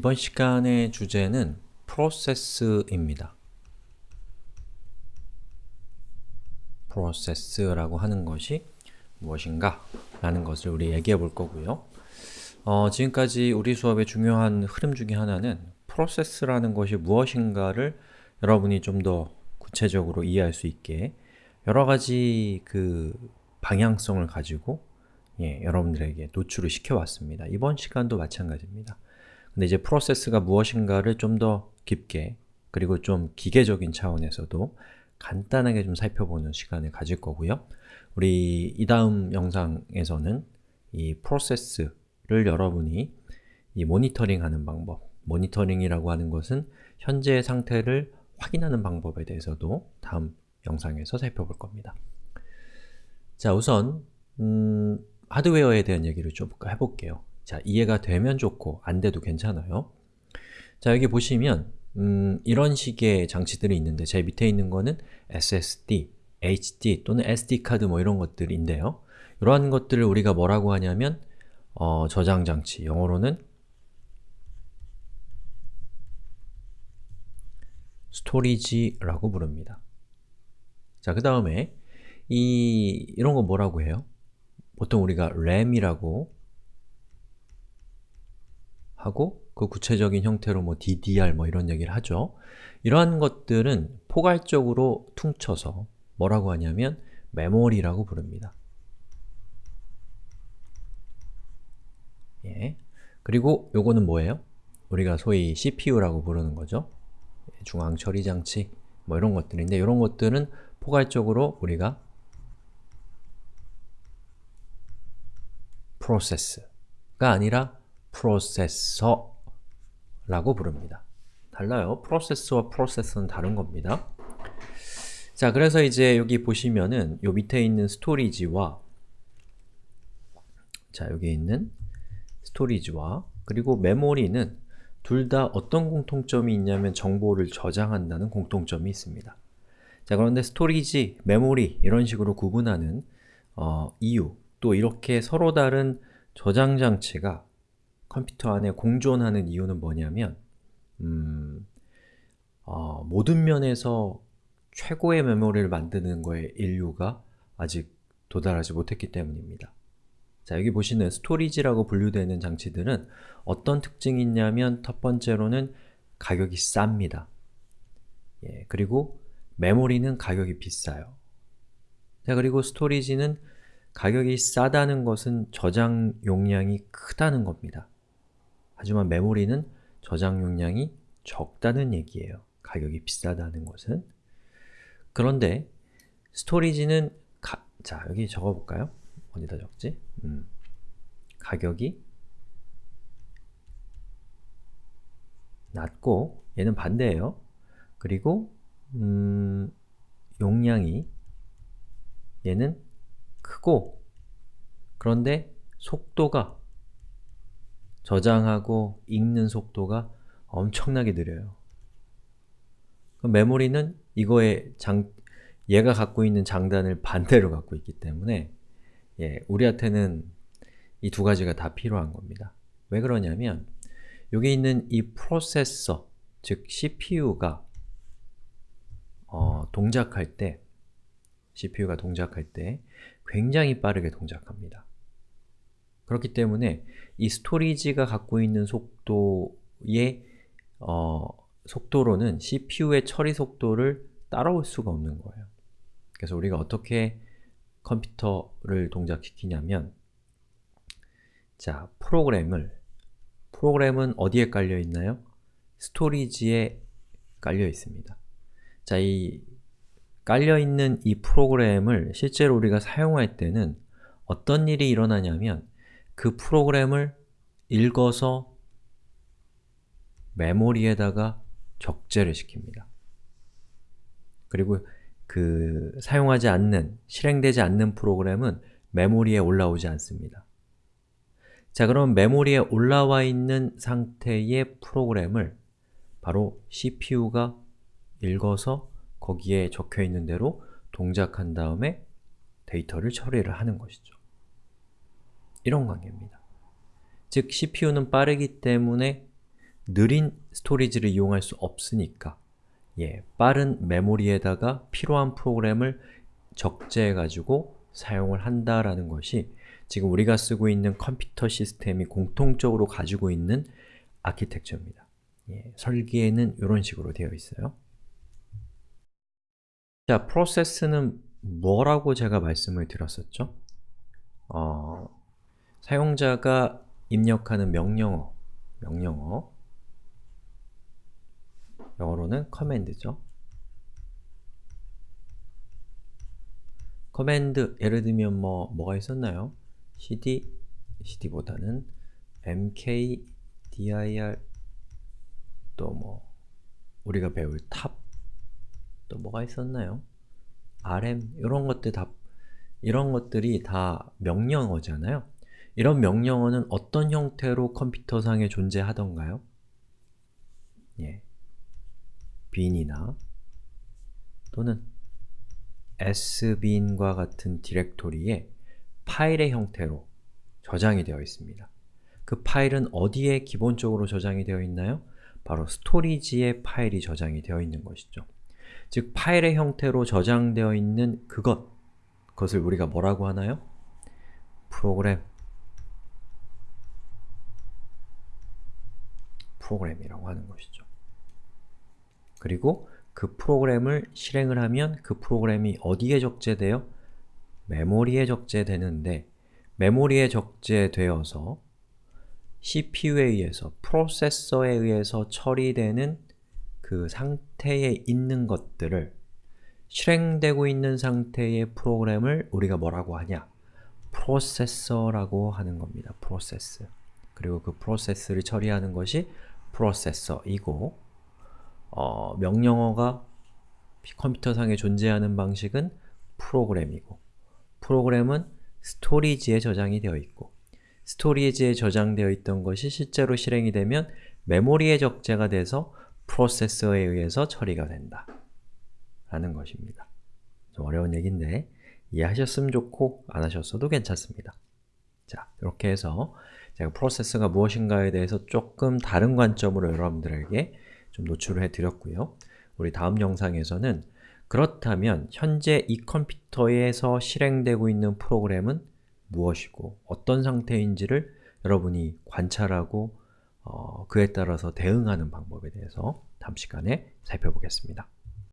이번 시간의 주제는 process입니다. process라고 하는 것이 무엇인가 라는 것을 우리 얘기해 볼 거고요. 어, 지금까지 우리 수업의 중요한 흐름 중에 하나는 process라는 것이 무엇인가를 여러분이 좀 더 구체적으로 이해할 수 있게 여러 가지 그 방향성을 가지고 예, 여러분들에게 노출을 시켜왔습니다. 이번 시간도 마찬가지입니다. 근데 이제 프로세스가 무엇인가를 좀 더 깊게 그리고 좀 기계적인 차원에서도 간단하게 좀 살펴보는 시간을 가질 거고요. 우리 이 다음 영상에서는 이 프로세스를 여러분이 이 모니터링 하는 방법 모니터링이라고 하는 것은 현재 상태를 확인하는 방법에 대해서도 다음 영상에서 살펴볼 겁니다. 자, 우선 음, 하드웨어에 대한 얘기를 좀 해볼게요. 자, 이해가 되면 좋고 안 돼도 괜찮아요. 자, 여기 보시면 음, 이런 식의 장치들이 있는데 제 밑에 있는 거는 SSD, HD 또는 SD카드 뭐 이런 것들인데요. 이러한 것들을 우리가 뭐라고 하냐면 어, 저장 장치, 영어로는 storage라고 부릅니다. 자, 그 다음에 이 이런 거 뭐라고 해요? 보통 우리가 RAM이라고 하고 그 구체적인 형태로 뭐 DDR 뭐 이런 얘기를 하죠. 이러한 것들은 포괄적으로 퉁쳐서 뭐라고 하냐면 메모리라고 부릅니다. 예. 그리고 요거는 뭐예요? 우리가 소위 CPU라고 부르는 거죠. 중앙 처리 장치 뭐 이런 것들인데 이런 것들은 포괄적으로 우리가 프로세스가 아니라 프로세서라고 부릅니다. 달라요. 프로세스와 프로세서는 다른 겁니다. 자, 그래서 이제 여기 보시면은 요 밑에 있는 storage와 자, 여기 있는 storage와 그리고 메모리는 둘 다 어떤 공통점이 있냐면 정보를 저장한다는 공통점이 있습니다. 자, 그런데 storage, 메모리 이런 식으로 구분하는 어, 이유 또 이렇게 서로 다른 저장 장치가 컴퓨터 안에 공존하는 이유는 뭐냐면 음, 어, 모든 면에서 최고의 메모리를 만드는 거에 인류가 아직 도달하지 못했기 때문입니다. 자, 여기 보시는 storage라고 분류되는 장치들은 어떤 특징이 있냐면 첫 번째로는 가격이 쌉니다. 예, 그리고 메모리는 가격이 비싸요. 자, 그리고 storage는 가격이 싸다는 것은 저장 용량이 크다는 겁니다. 하지만 메모리는 저장 용량이 적다는 얘기예요. 가격이 비싸다는 것은. 그런데 스토리지는 가, 자, 여기 적어볼까요? 어디다 적지? 음, 가격이 낮고 얘는 반대예요. 그리고 음, 용량이 얘는 크고 그런데 속도가 저장하고 읽는 속도가 엄청나게 느려요. 메모리는 이거의 장, 얘가 갖고 있는 장단을 반대로 갖고 있기 때문에 예, 우리한테는 이 두 가지가 다 필요한 겁니다. 왜 그러냐면 여기 있는 이 프로세서, 즉 CPU가 어, 동작할 때 CPU가 동작할 때 굉장히 빠르게 동작합니다. 그렇기 때문에 이 storage가 갖고 있는 속도의 어, 속도로는 CPU의 처리 속도를 따라올 수가 없는 거예요. 그래서 우리가 어떻게 컴퓨터를 동작시키냐면 자, 프로그램을 프로그램은 어디에 깔려 있나요? storage에 깔려 있습니다. 자, 이 깔려 있는 이 프로그램을 실제로 우리가 사용할 때는 어떤 일이 일어나냐면 그 프로그램을 읽어서 메모리에다가 적재를 시킵니다. 그리고 그 사용하지 않는, 실행되지 않는 프로그램은 메모리에 올라오지 않습니다. 자, 그럼 메모리에 올라와 있는 상태의 프로그램을 바로 CPU가 읽어서 거기에 적혀 있는 대로 동작한 다음에 데이터를 처리를 하는 것이죠. 이런 관계입니다. 즉, CPU는 빠르기 때문에 느린 storage를 이용할 수 없으니까 예, 빠른 메모리에다가 필요한 프로그램을 적재해가지고 사용을 한다라는 것이 지금 우리가 쓰고 있는 컴퓨터 시스템이 공통적으로 가지고 있는 아키텍처입니다. 예, 설계에는 이런 식으로 되어 있어요. 자, 프로세스는 뭐라고 제가 말씀을 드렸었죠? 어, 사용자가 입력하는 명령어, 명령어 영어로는 command죠. command, 예를 들면 뭐, 뭐가 있었나요? cd, cd보다는 mkdir, 또 뭐, 우리가 배울 top, 또 뭐가 있었나요? rm, 이런 것들 다, 이런 것들이 다 명령어잖아요. 이런 명령어는 어떤 형태로 컴퓨터상에 존재하던가요? 예, bin이나 또는 sbin과 같은 디렉토리에 파일의 형태로 저장이 되어 있습니다. 그 파일은 어디에 기본적으로 저장이 되어 있나요? 바로 storage에 파일이 저장이 되어 있는 것이죠. 즉, 파일의 형태로 저장되어 있는 그것, 그것을 우리가 뭐라고 하나요? 프로그램 프로그램이라고 하는 것이죠. 그리고 그 프로그램을 실행을 하면 그 프로그램이 어디에 적재돼요? 메모리에 적재되는데 메모리에 적재되어서 CPU에 의해서, 프로세서에 의해서 처리되는 그 상태에 있는 것들을 실행되고 있는 상태의 프로그램을 우리가 뭐라고 하냐? 프로세서라고 하는 겁니다. 프로세스. 그리고 그 프로세스를 처리하는 것이 프로세서이고 어, 명령어가 컴퓨터상에 존재하는 방식은 프로그램이고 프로그램은 storage에 저장이 되어 있고 storage에 저장되어 있던 것이 실제로 실행이 되면 메모리에 적재가 돼서 프로세서에 의해서 처리가 된다 라는 것입니다. 좀 어려운 얘기인데 이해하셨으면 좋고 안 하셨어도 괜찮습니다. 자, 이렇게 해서 제가 프로세스가 무엇인가에 대해서 조금 다른 관점으로 여러분들에게 좀 노출을 해드렸고요. 우리 다음 영상에서는 그렇다면 현재 이 컴퓨터에서 실행되고 있는 프로그램은 무엇이고 어떤 상태인지를 여러분이 관찰하고 어, 그에 따라서 대응하는 방법에 대해서 다음 시간에 살펴보겠습니다.